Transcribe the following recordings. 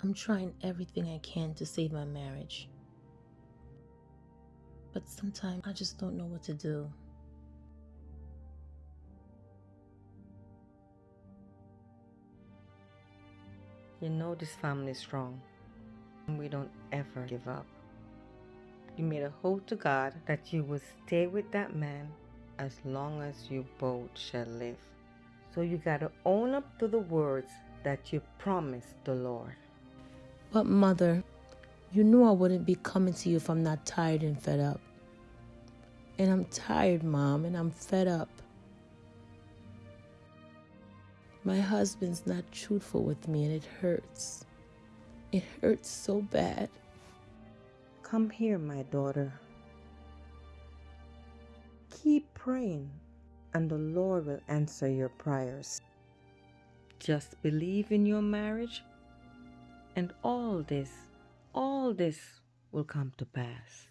I'm trying everything I can to save my marriage. But sometimes I just don't know what to do. You know this family is strong. And we don't ever give up. You made a oath to God that you will stay with that man as long as you both shall live. So you gotta own up to the words that you promised the Lord. But, Mother, you knew I wouldn't be coming to you if I'm not tired and fed up. And I'm tired, Mom, and I'm fed up. My husband's not truthful with me, and it hurts. It hurts so bad. Come here, my daughter. Keep praying, and the Lord will answer your prayers. Just believe in your marriage, and all this, all this will come to pass.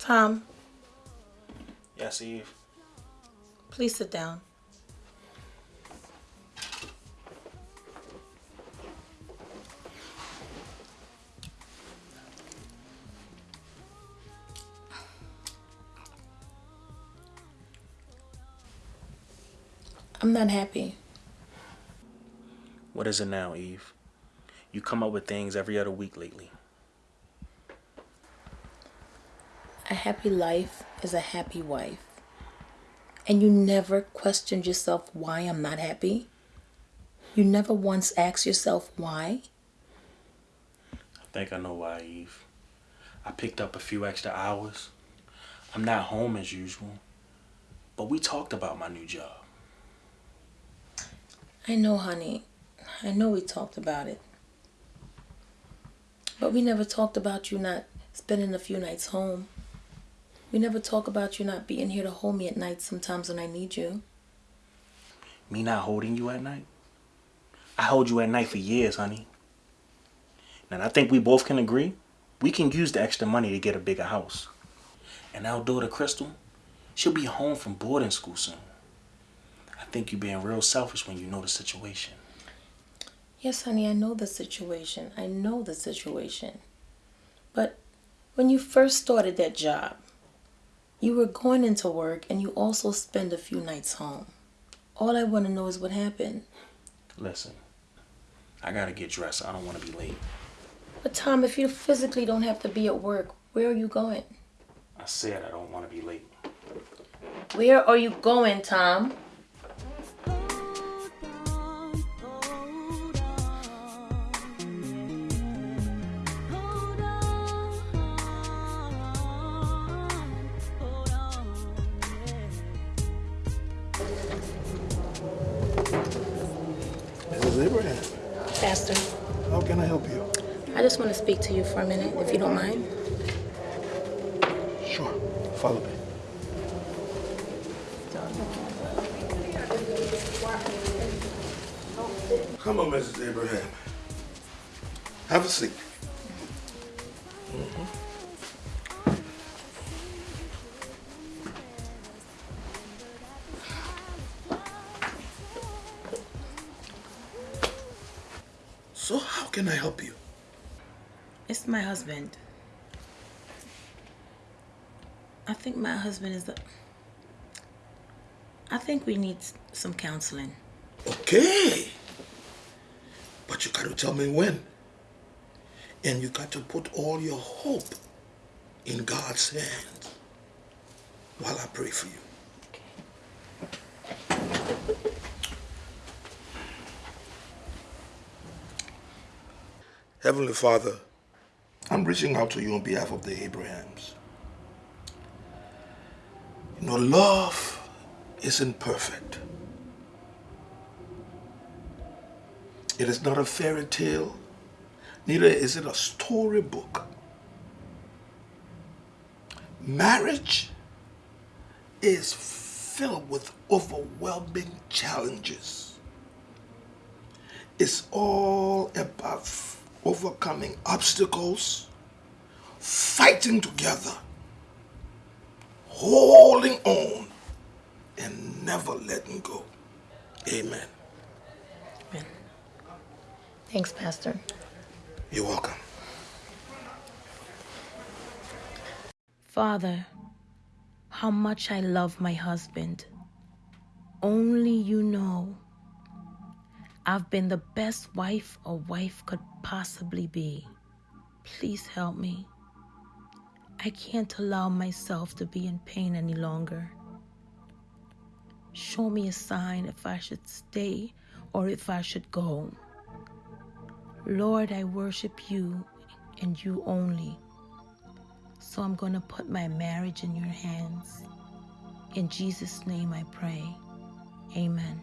Tom, Yes, Eve. please sit down. I'm not happy. What is it now, Eve? You come up with things every other week lately. A happy life is a happy wife. And you never questioned yourself why I'm not happy? You never once asked yourself why? I think I know why, Eve. I picked up a few extra hours. I'm not home as usual. But we talked about my new job. I know, honey. I know we talked about it. But we never talked about you not spending a few nights home. We never talk about you not being here to hold me at night sometimes when I need you. Me not holding you at night? I hold you at night for years, honey. And I think we both can agree we can use the extra money to get a bigger house. And our daughter, Crystal, she'll be home from boarding school soon. I think you're being real selfish when you know the situation. Yes, honey, I know the situation. I know the situation. But when you first started that job, you were going into work and you also spend a few nights home. All I want to know is what happened. Listen, I gotta get dressed. I don't want to be late. But Tom, if you physically don't have to be at work, where are you going? I said I don't want to be late. Where are you going, Tom? Mrs. Abraham, Pastor, how can I help you? I just want to speak to you for a minute, if you don't mind. Sure, follow me. Come on, Mrs. Abraham. Have a seat. My husband. I think my husband is the. I think we need some counseling. Okay. But you got to tell me when. And you got to put all your hope in God's hands while I pray for you. Heavenly Father, I'm reaching out to you on behalf of the Abrahams. You know, love isn't perfect. It is not a fairy tale, neither is it a storybook. Marriage is filled with overwhelming challenges. It's all about overcoming obstacles, fighting together, holding on, and never letting go. Amen. Amen. Thanks, Pastor. You're welcome. Father, how much I love my husband. Only you know. I've been the best wife a wife could possibly be. Please help me. I can't allow myself to be in pain any longer. Show me a sign if I should stay or if I should go. Lord, I worship you and you only. So I'm going to put my marriage in your hands. In Jesus' name I pray. Amen.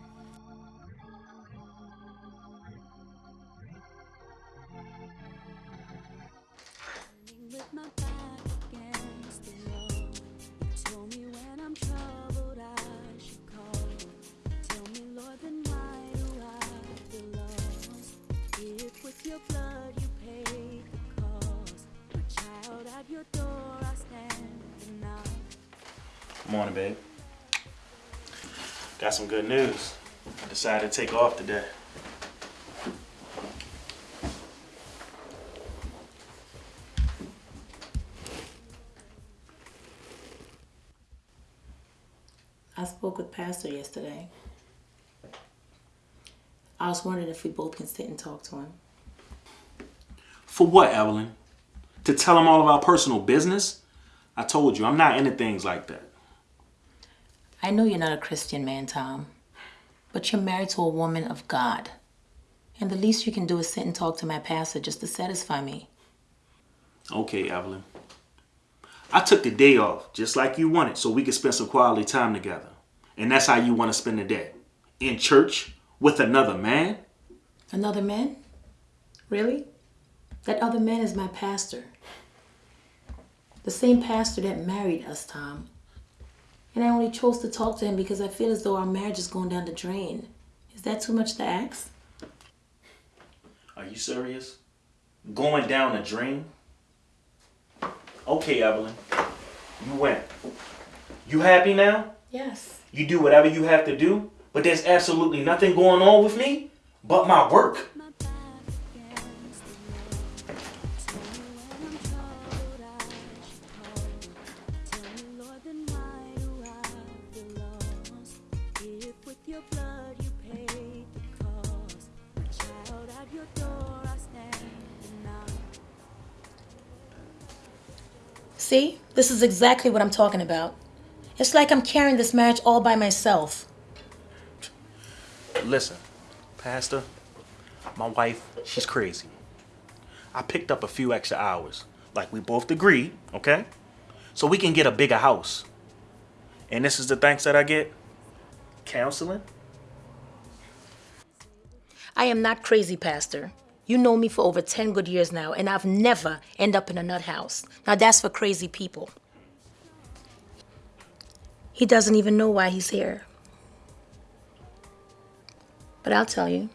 Your blood you paid the cost, my child at your door I stand and knock. Morning, babe. Got some good news. I decided to take off today. I spoke with Pastor yesterday. I was wondering if we both can sit and talk to him. For what, Evelyn? To tell him all of our personal business? I told you, I'm not into things like that. I know you're not a Christian man, Tom, but you're married to a woman of God. And the least you can do is sit and talk to my pastor just to satisfy me. Okay, Evelyn. I took the day off, just like you wanted, so we could spend some quality time together. And that's how you want to spend the day. In church with another man? Another man? Really? That other man is my pastor. The same pastor that married us, Tom. And I only chose to talk to him because I feel as though our marriage is going down the drain. Is that too much to ask? Are you serious? Going down the drain? Okay, Evelyn. You went. You happy now? Yes. You do whatever you have to do, but there's absolutely nothing going on with me but my work. This is exactly what I'm talking about. It's like I'm carrying this marriage all by myself. Listen, Pastor, my wife, she's crazy. I picked up a few extra hours, like we both agreed, okay? So we can get a bigger house. And this is the thanks that I get counseling. I am not crazy, Pastor. You know me for over 10 good years now, and I've never end up in a nut house. Now that's for crazy people. He doesn't even know why he's here. But I'll tell you.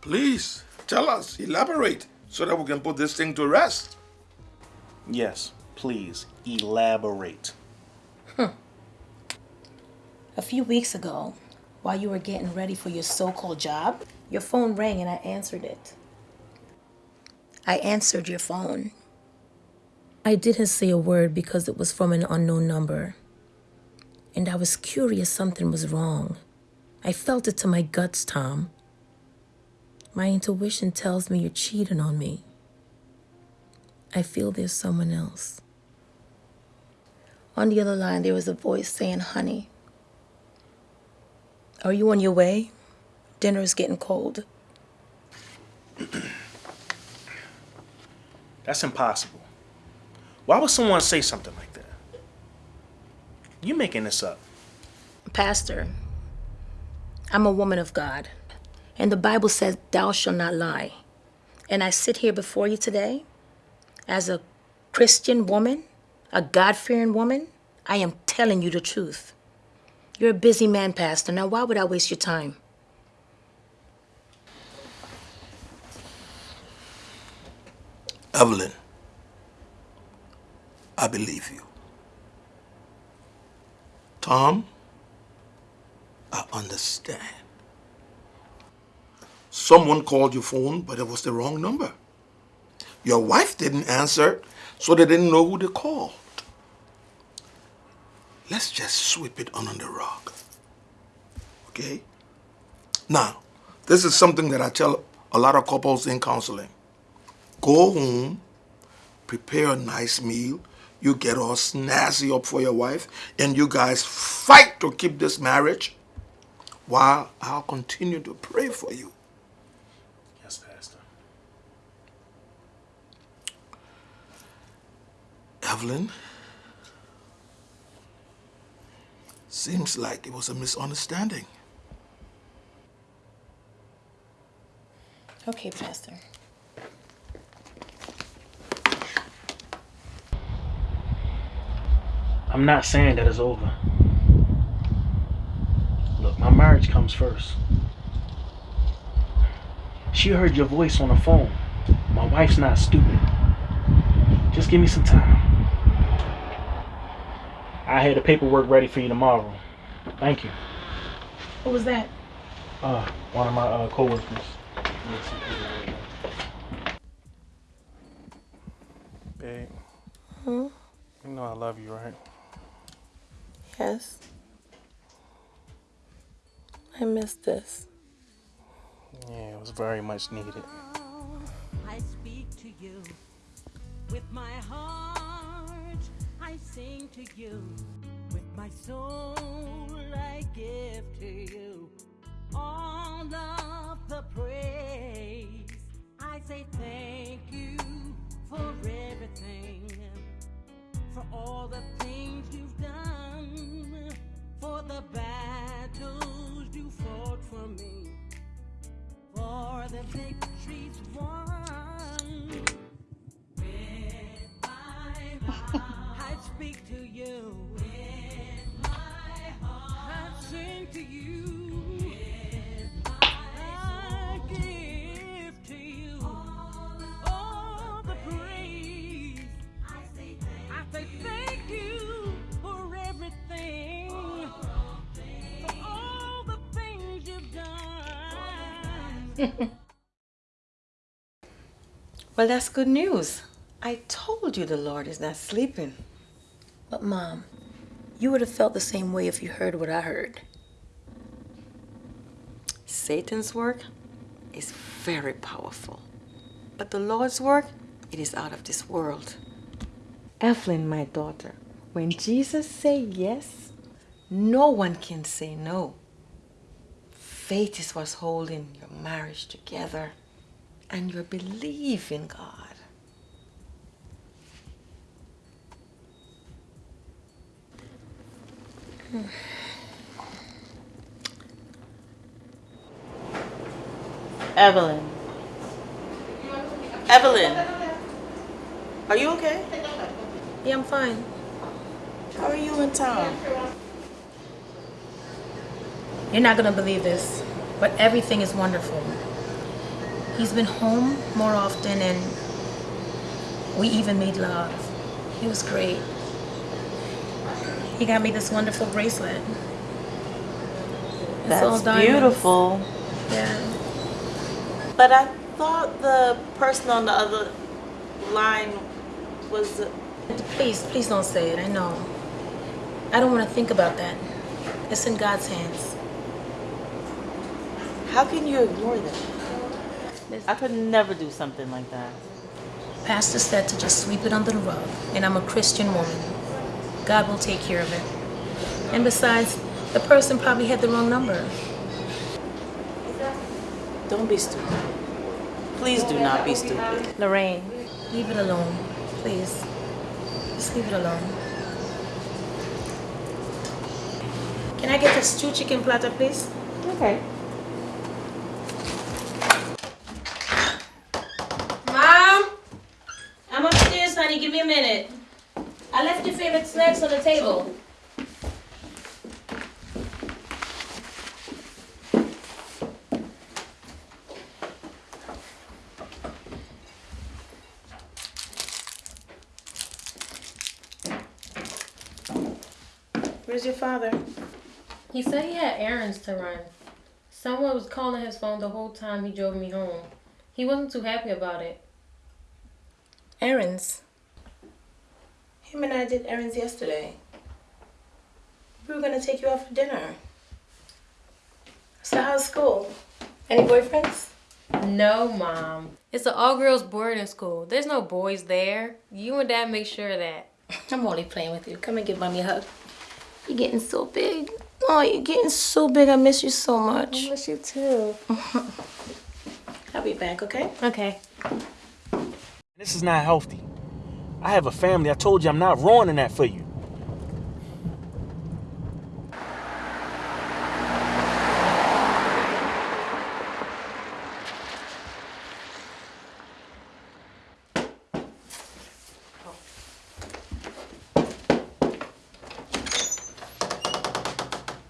Please tell us, elaborate, so that we can put this thing to rest. Yes, please elaborate. A few weeks ago, while you were getting ready for your so called job, your phone rang and I answered it. I answered your phone. I didn't say a word because it was from an unknown number. And I was curious something was wrong. I felt it to my guts, Tom. My intuition tells me you're cheating on me. I feel there's someone else. On the other line, there was a voice saying, Honey, are you on your way? Dinner is getting cold. That's impossible. Why would someone say something like that? You making this up. Pastor, I'm a woman of God, and the Bible says, Thou shalt not lie. And I sit here before you today as a Christian woman, a God fearing woman. I am telling you the truth. You're a busy man, Pastor. Now, why would I waste your time? Evelyn, I believe you. Tom, I understand. Someone called your phone, but it was the wrong number. Your wife didn't answer, so they didn't know who they called. Let's just sweep it under the rug. Okay? Now, this is something that I tell a lot of couples in counseling. Go home, prepare a nice meal, you get all snazzy up for your wife, and you guys fight to keep this marriage while I'll continue to pray for you. Yes, Pastor. Evelyn, seems like it was a misunderstanding. Okay, Pastor. I'm not saying that it's over. Look, my marriage comes first. She heard your voice on the phone. My wife's not stupid. Just give me some time. I had the paperwork ready for you tomorrow. Thank you. What was that? Uh, one of my uh, coworkers. Babe, Hmm? you know I love you, right? Yes. I missed this. Yeah, it was very much needed. I speak to you with my heart. I sing to you with my soul. I give to you all of the praise. I say thank you for everything, for all the things you've done, for the battles you fought for me for the victories won. With my mouth, I speak to you. With my heart, I sing to you. Well, that's good news. I told you the Lord is not sleeping. But, Mom, you would have felt the same way if you heard what I heard. Satan's work is very powerful, but the Lord's work, it is out of this world. Evelyn, my daughter, when Jesus say yes, no one can say no. Faith is what's holding your marriage together and your belief in God. Evelyn. Evelyn. Are you okay? Yeah, I'm fine. How are you in town? You're not gonna believe this, but everything is wonderful. He's been home more often and we even made love. It was great. He got me this wonderful bracelet. It's all That's beautiful. Yeah. But I thought the person on the other line was. Please, please don't say it. I know. I don't want to think about that. It's in God's hands. How can you ignore them? I could never do something like that. Pastor said to just sweep it under the rug, and I'm a Christian woman. God will take care of it. And besides, the person probably had the wrong number. Don't be stupid. Please do not be stupid. Lorraine, leave it alone, please. Just leave it alone. Can I get a stew chicken platter, please? Okay. Mom! I'm upstairs. Give me a minute. I left your favorite snacks on the table. Where's your father? He said he had errands to run. Someone was calling his phone the whole time he drove me home. He wasn't too happy about it. Errands. Him and I did errands yesterday. We were gonna take you out for dinner. So how's school? Any boyfriends? No, Mom. It's an all girls boarding school. There's no boys there. You and Dad make sure of that. I'm only playing with you. Come and give mommy a hug. You're getting so big. Oh, you're getting so big. I miss you so much. I miss you too. I'll be back, okay? Okay. This is not healthy. I have a family. I told you I'm not ruining that for you.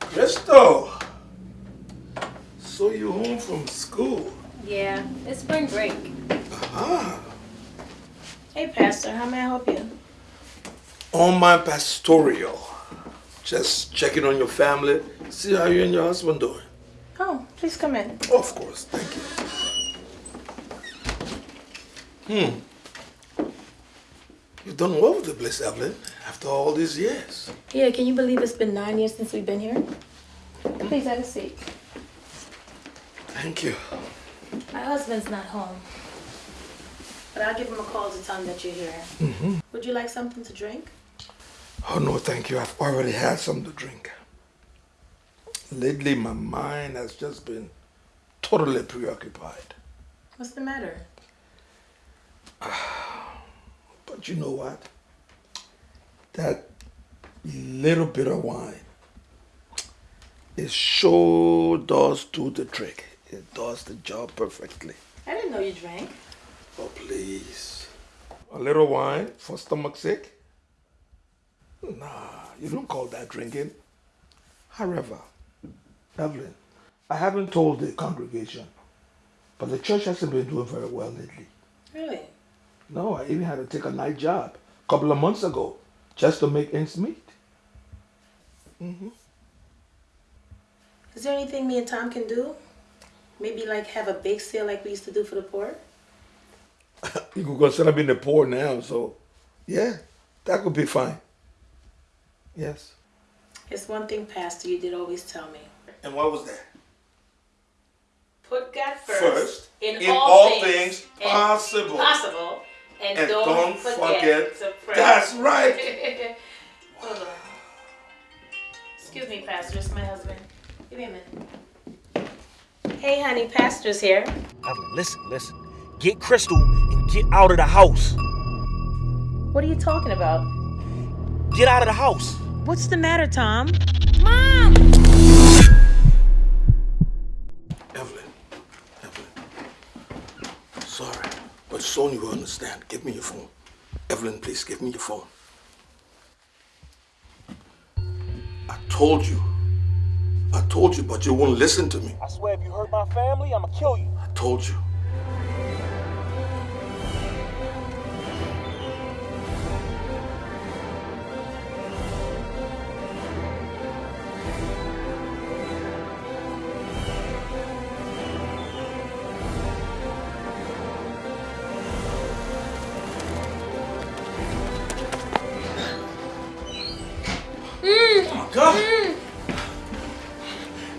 Crystal! So you home from school? Yeah, it's spring break. Ah. Hey, Pastor, how may I help you? On my. Just checking on your family. See how you and your husband doing. Oh, please come in. Of course, thank you. Hmm. You've done well with the place, Evelyn, after all these years. Yeah, can you believe it's been nine years since we've been here? Please have a seat. Thank you. My husband's not home. But I'll give him a call to tell him that you're here. Would you like something to drink? Oh, no, thank you. I've already had some to drink. Lately, my mind has just been totally preoccupied. What's the matter? But you know what? That little bit of wine, it sure does do the trick. It does the job perfectly. I didn't know you drank. Oh, please. A little wine for stomach's sake? Nah, you don't call that drinking. However, Evelyn, I haven't told the congregation, but the church hasn't been doing very well lately. Really? No, I even had to take a night job a couple of months ago just to make ends meet. Hmm. Is there anything me and Tom can do? Maybe like have a bake sale like we used to do for the poor? You could consider being the poor now, so yeah, that could be fine. Yes. It's one thing, Pastor, you did always tell me. And what was that? Put God first, First, in, in all, all things, things and possible. possible, and, And don't, don't forget, forget, to pray. that's right. Hold on. Excuse me, Pastor, it's my husband. Give me a minute. Hey, honey, Pastor's here. Evelyn, listen, listen. Get Crystal and get out of the house. What are you talking about? Get out of the house. What's the matter, Tom? Mom! Evelyn, Evelyn. Sorry, but Sonia will understand. Give me your phone. Evelyn, please give me your phone. I told you. I told you, but you won't listen to me. I swear if you hurt my family, I'ma kill you. I told you.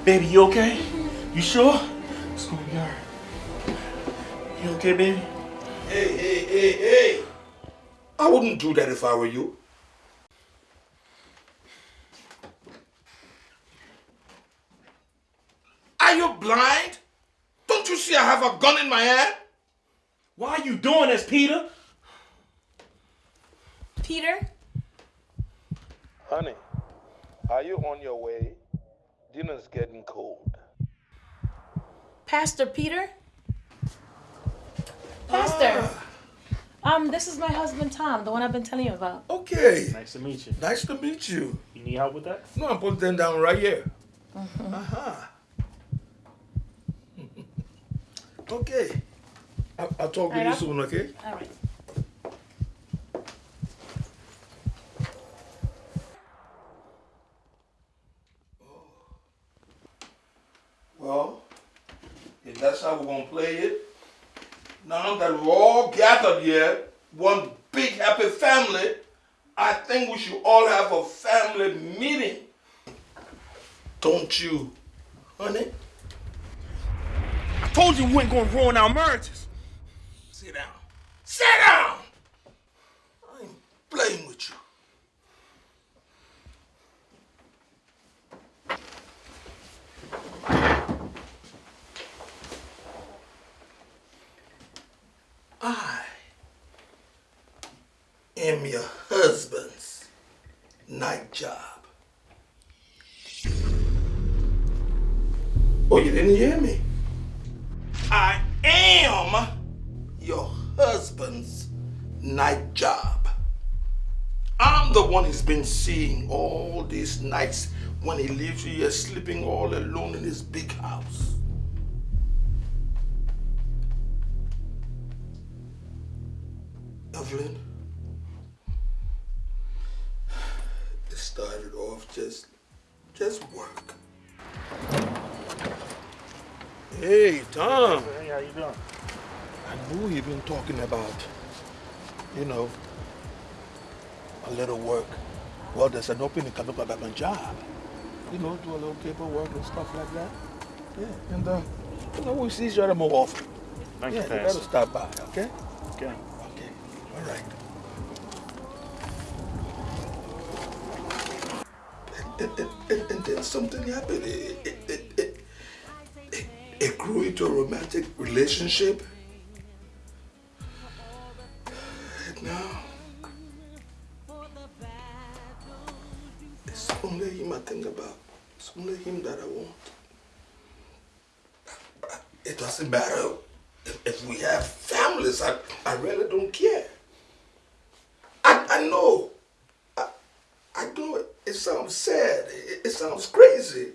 Baby, you okay? You sure? It's gonna be alright. You okay, baby? Hey, hey, hey, hey! I wouldn't do that if I were you. Are you blind? Don't you see I have a gun in my hand? Why are you doing this, Peter? Peter? Honey, are you on your way? Dinner's getting cold. Pastor Peter? Pastor. Um, this is my husband Tom, the one I've been telling you about. Okay. Nice to meet you. Nice to meet you. You need help with that? No, I'm putting them down right here. Uh-huh. okay. I'll, I'll talk to Right you up. soon, okay? All right. Well, if that's how we're gonna play it, now that we're gathered here, one big happy family, I think we should all have a family meeting. Don't you, honey? I told you we weren't gonna ruin our marriages. Sit down. Sit down! I ain't playing with you. I am your husband's night job. Oh, you didn't hear me? I am your husband's night job. I'm the one he's been seeing all these nights when he leaves you here sleeping all alone in his big house. Evelyn, just, just work. Hey, Tom. Hey, how you doing? I knew you've been talking about, you know, a little work. Well, there's an opening coming up at my job. You know, do a little paperwork and stuff like that. Yeah, and uh, you know, we'll see each other more often. Thank yeah, you, you better stop by, okay? Okay. Okay, all right. And, and, and, then something happened. It, it, it, it grew into a romantic relationship. And now, it's only him I think about. It's only him that I want. It doesn't matter if, if we have families. I, I really don't care. I, I know. I, I know it, it sounds sad. It, it sounds crazy.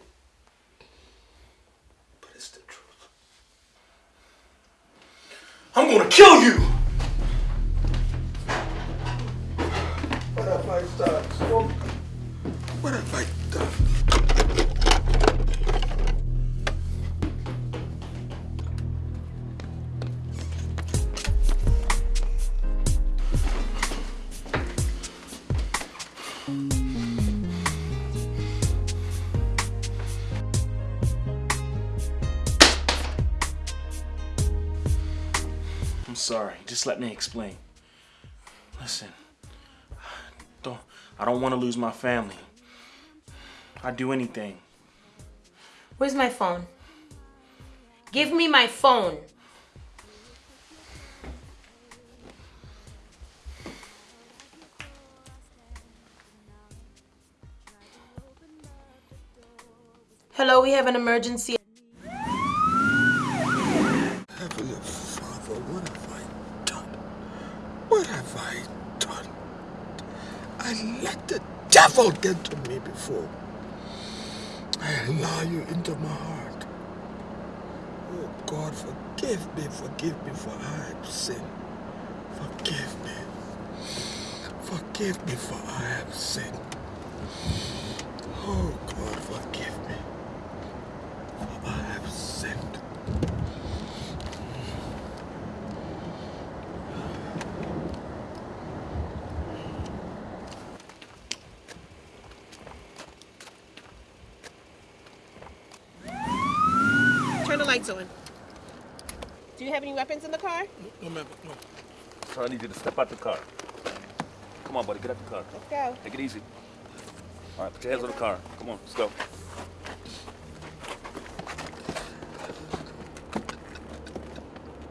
Let me explain. Listen, don't I don't want to lose my family. I'd do anything. Where's my phone? Give me my phone. Hello, we have an emergency. Heavenly Father, what have I done? What have I done? I let the get to me before. I allow you into my heart. Oh God, forgive me, forgive me for I have sinned. Forgive me. Forgive me for I have sinned. Oh God, forgive me. For I have sinned. Mic on. Do you have any weapons in the car? No, ma'am, no. So I need you to step out the car. Come on, buddy, get out the car. Let's go. Take it easy. All right, put your hands on the car. Come on, let's go. All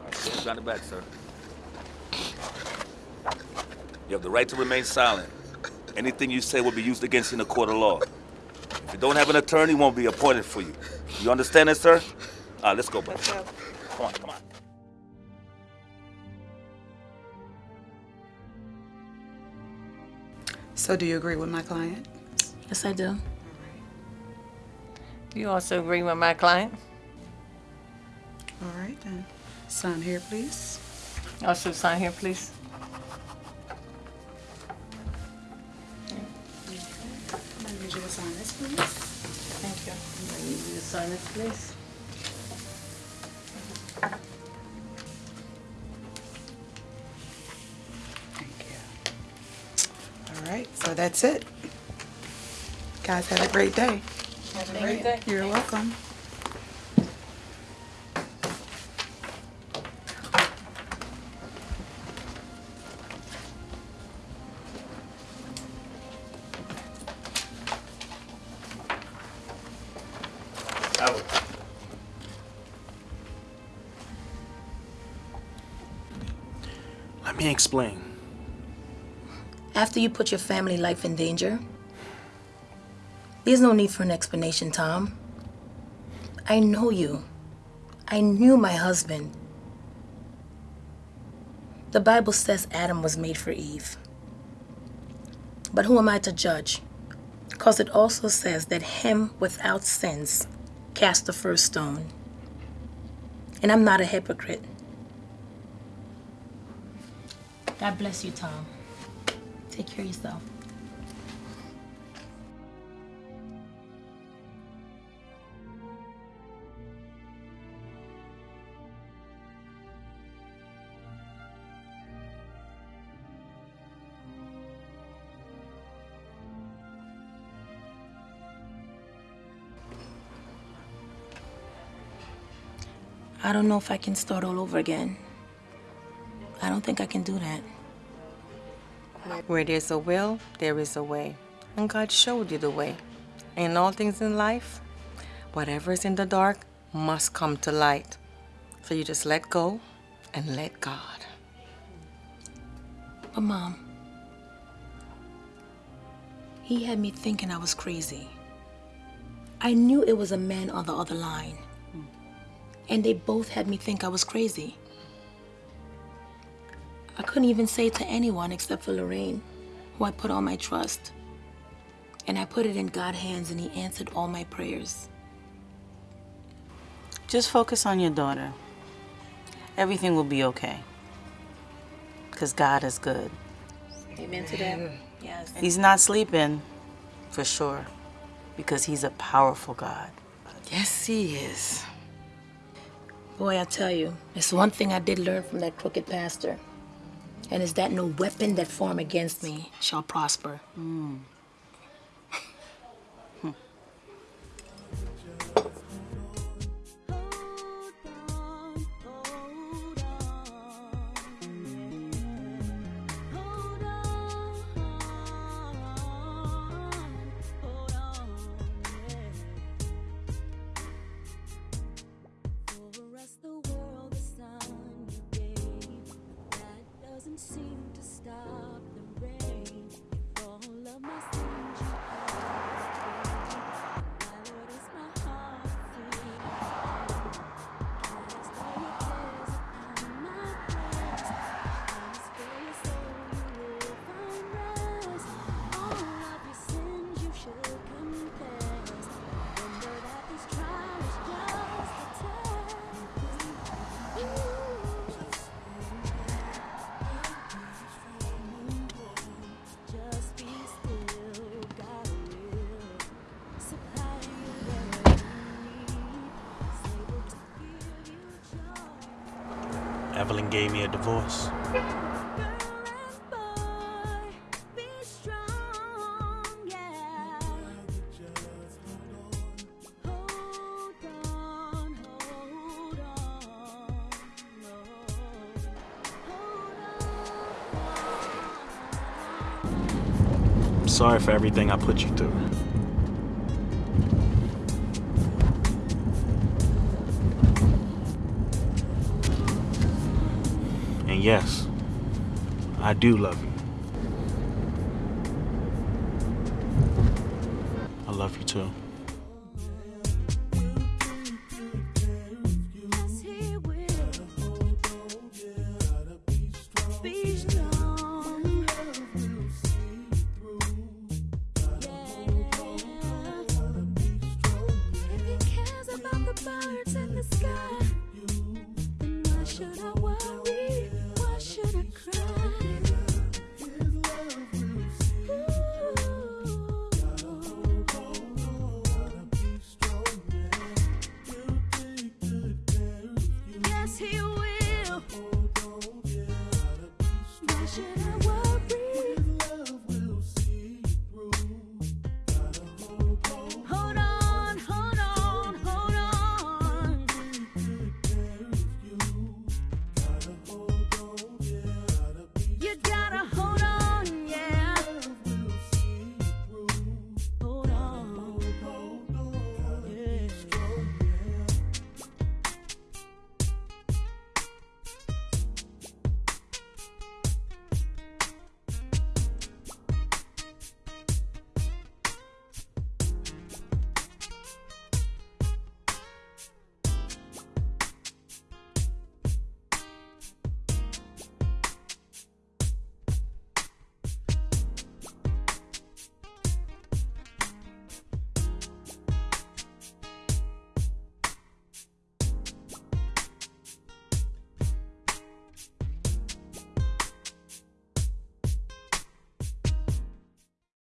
right, stand behind the back, sir. You have the right to remain silent. Anything you say will be used against you in a court of law. If you don't have an attorney, won't be appointed for you. You understand that, sir? All right, let's go, buddy. Let's go. Come on, come on. So do you agree with my client? Yes, I do. You also agree with my client? All right, then. Sign here, please. Also sign here, please. I need you to sign this, please. Thank you. I need you to sign this, please. So that's it. Guys, have a great day. Have a great day. You're welcome. Let me explain. After you put your family life in danger, there's no need for an explanation, Tom. I know you. I knew my husband. The Bible says Adam was made for Eve. But who am I to judge? Because it also says that him without sins cast the first stone. And I'm not a hypocrite. God bless you, Tom. Take care of yourself. I don't know if I can start all over again. I don't think I can do that. Where there's a will, there is a way. And God showed you the way. In all things in life, whatever is in the dark must come to light. So you just let go and let God. But, Mom, he had me thinking I was crazy. I knew it was a man on the other line. Hmm. And they both had me think I was crazy. I couldn't even say it to anyone except for Lorraine, who I put all my trust. And I put it in God's hands and he answered all my prayers. Just focus on your daughter. Everything will be okay. Because God is good. Amen to that. Yes. He's not sleeping, for sure, because He's a powerful God. Yes, He is. Boy, I tell you, it's one thing I did learn from that crooked pastor. And is that no weapon that form against me shall prosper. For gave me a divorce. sorry for everything I put you through. Yes, I do love you. I love you too.